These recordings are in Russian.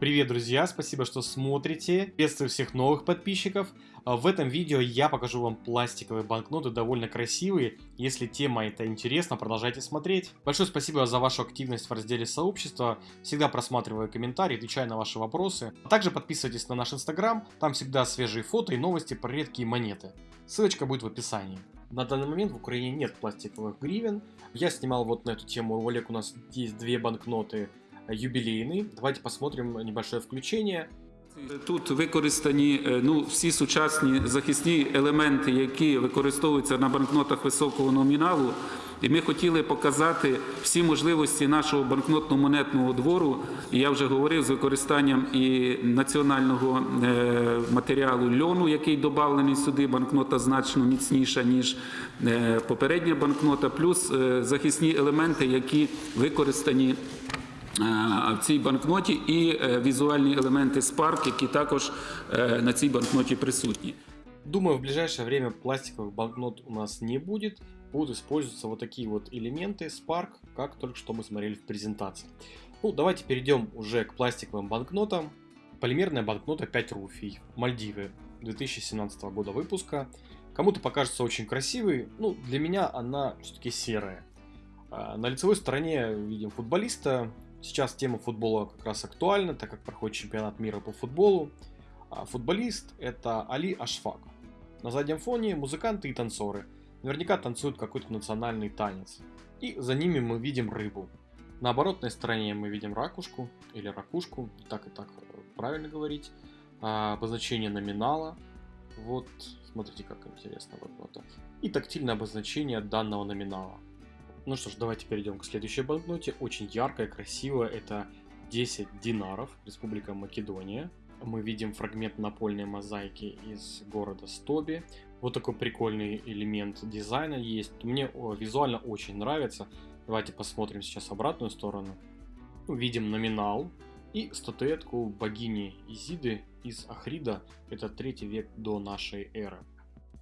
Привет, друзья! Спасибо, что смотрите. Приветствую всех новых подписчиков. А, в этом видео я покажу вам пластиковые банкноты, довольно красивые. Если тема это интересна, продолжайте смотреть. Большое спасибо за вашу активность в разделе сообщества. Всегда просматриваю комментарии, отвечаю на ваши вопросы. Также подписывайтесь на наш инстаграм, там всегда свежие фото и новости про редкие монеты. Ссылочка будет в описании. На данный момент в Украине нет пластиковых гривен. Я снимал вот на эту тему ролик, у нас есть две банкноты юбилейный. Давайте посмотрим небольшое включение. Тут використані е, ну, всі сучасні захисні елементи, які використовуються на банкнотах високого номіналу. І ми хотіли показати всі можливості нашого банкнотно-монетного двору. Я вже говорив з використанням і національного е, матеріалу льону, який додавлений сюди. Банкнота значно міцніша, ніж е, попередня банкнота, плюс захисні елементи, які використані в цій банкноті і е, візуальні елементи Spark, які також е, на цій банкноті присутні. Думаю, в ближайшее время пластиковых банкнот у нас не будет. Будут использоваться вот такие вот элементы Spark, как только что мы смотрели в презентации. Ну, давайте перейдем уже к пластиковым банкнотам. Полимерная банкнота 5 руфий, Мальдивы 2017 года выпуска. Кому-то покажется очень красивой, ну, для меня она все-таки серая. А, на лицевой стороне видим футболиста, Сейчас тема футбола как раз актуальна, так как проходит чемпионат мира по футболу. А футболист это Али Ашфак. На заднем фоне музыканты и танцоры. Наверняка танцуют какой-то национальный танец. И за ними мы видим рыбу. На оборотной стороне мы видим ракушку или ракушку, так и так правильно говорить. А, обозначение номинала. Вот, смотрите, как интересно вот это. И тактильное обозначение данного номинала. Ну что ж, давайте перейдем к следующей банкноте. Очень яркая, красивая. Это 10 динаров, Республика Македония. Мы видим фрагмент напольной мозаики из города Стоби. Вот такой прикольный элемент дизайна есть. Мне визуально очень нравится. Давайте посмотрим сейчас обратную сторону. Видим номинал и статуэтку богини Изиды из Ахрида. Это третий век до нашей эры.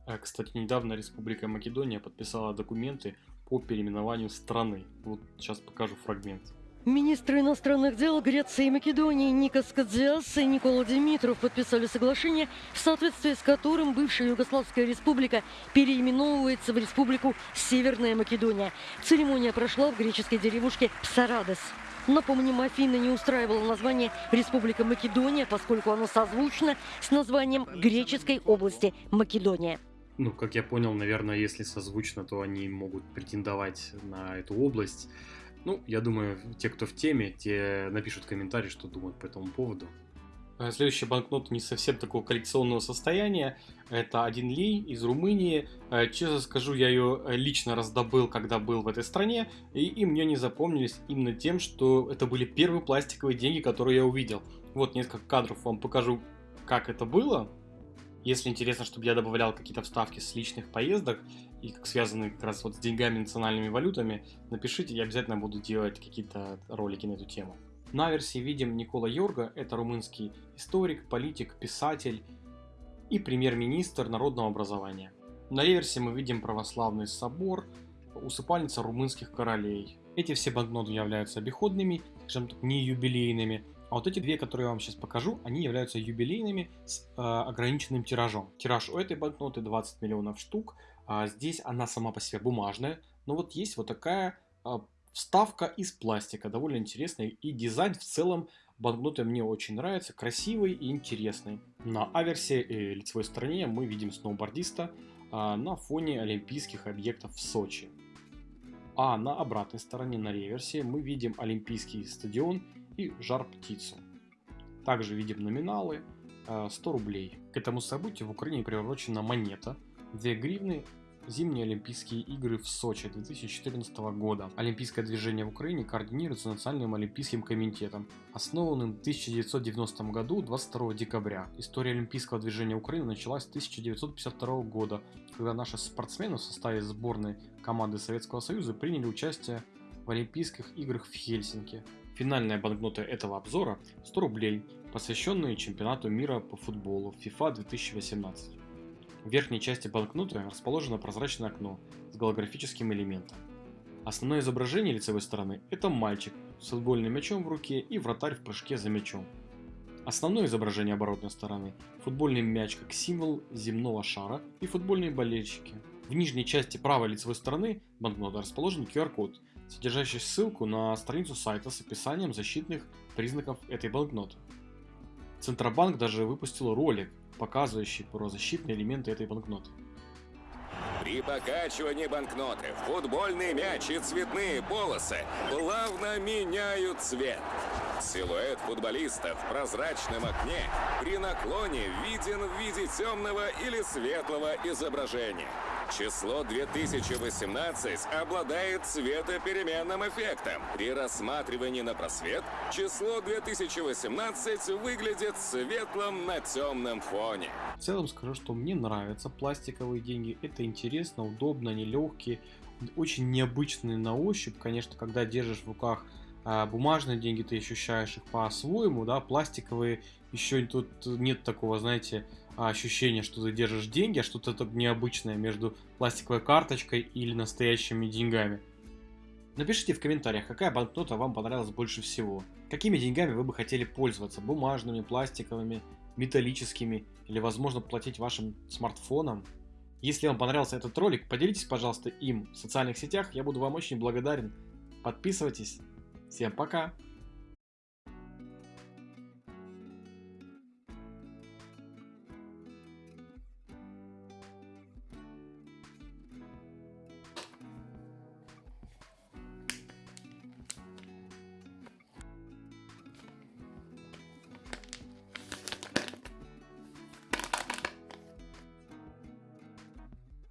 Э, кстати, недавно Республика Македония подписала документы по переименованию страны. Вот сейчас покажу фрагмент. Министры иностранных дел Греции и Македонии Никос Кадзиас и Никола Димитров подписали соглашение, в соответствии с которым бывшая Югославская республика переименовывается в республику Северная Македония. Церемония прошла в греческой деревушке Псарадес. Напомним, Афина не устраивала название Республика Македония, поскольку оно созвучно с названием греческой области Македония. Ну, как я понял, наверное, если созвучно, то они могут претендовать на эту область. Ну, я думаю, те, кто в теме, те напишут комментарий, что думают по этому поводу. А следующая банкнота не совсем такого коллекционного состояния. Это один лей из Румынии. Э, честно скажу, я ее лично раздобыл, когда был в этой стране. И, и мне не запомнились именно тем, что это были первые пластиковые деньги, которые я увидел. Вот несколько кадров вам покажу, как это было. Если интересно, чтобы я добавлял какие-то вставки с личных поездок и связанные как раз вот с деньгами, национальными валютами, напишите, я обязательно буду делать какие-то ролики на эту тему. На версии видим Никола Йорга, это румынский историк, политик, писатель и премьер-министр народного образования. На реверсе мы видим православный собор, усыпальница румынских королей. Эти все банкноты являются обиходными, скажем так, не юбилейными, а вот эти две, которые я вам сейчас покажу, они являются юбилейными с э, ограниченным тиражом. Тираж у этой банкноты 20 миллионов штук. А здесь она сама по себе бумажная, но вот есть вот такая э, вставка из пластика, довольно интересная. И дизайн в целом банкноты мне очень нравится, красивый и интересный. На аверсе и лицевой стороне мы видим сноубордиста э, на фоне олимпийских объектов в Сочи. А на обратной стороне, на реверсе, мы видим Олимпийский стадион и жар-птицу. Также видим номиналы 100 э, рублей. К этому событию в Украине приурочена монета 2 гривны Зимние Олимпийские игры в Сочи 2014 года. Олимпийское движение в Украине координируется Национальным Олимпийским комитетом, основанным в 1990 году 22 декабря. История Олимпийского движения Украины началась с 1952 года, когда наши спортсмены в составе сборной команды Советского Союза приняли участие в Олимпийских играх в Хельсинки. Финальная банкнота этого обзора 100 рублей, посвященные чемпионату мира по футболу FIFA 2018. В верхней части банкноты расположено прозрачное окно с голографическим элементом. Основное изображение лицевой стороны – это мальчик с футбольным мячом в руке и вратарь в прыжке за мячом. Основное изображение оборотной стороны – футбольный мяч как символ земного шара и футбольные болельщики. В нижней части правой лицевой стороны банкноты расположен QR-код, содержащий ссылку на страницу сайта с описанием защитных признаков этой банкноты. Центробанк даже выпустил ролик, показывающий про защитные элементы этой банкноты. При покачивании банкноты футбольный мяч и цветные полосы плавно меняют цвет. Силуэт футболиста в прозрачном окне при наклоне виден в виде темного или светлого изображения. Число 2018 обладает цветопеременным эффектом. При рассматривании на просвет число 2018 выглядит светлым на темном фоне. В целом скажу, что мне нравятся пластиковые деньги. Это интересно, удобно, они легкие, очень необычные на ощупь. Конечно, когда держишь в руках а бумажные деньги, ты ощущаешь их по-своему, да, пластиковые, еще тут нет такого, знаете, ощущения, что ты держишь деньги, а что-то необычное между пластиковой карточкой или настоящими деньгами. Напишите в комментариях, какая банкнота вам понравилась больше всего. Какими деньгами вы бы хотели пользоваться? Бумажными, пластиковыми, металлическими или возможно платить вашим смартфоном? Если вам понравился этот ролик, поделитесь, пожалуйста, им в социальных сетях, я буду вам очень благодарен. Подписывайтесь. Всем пока!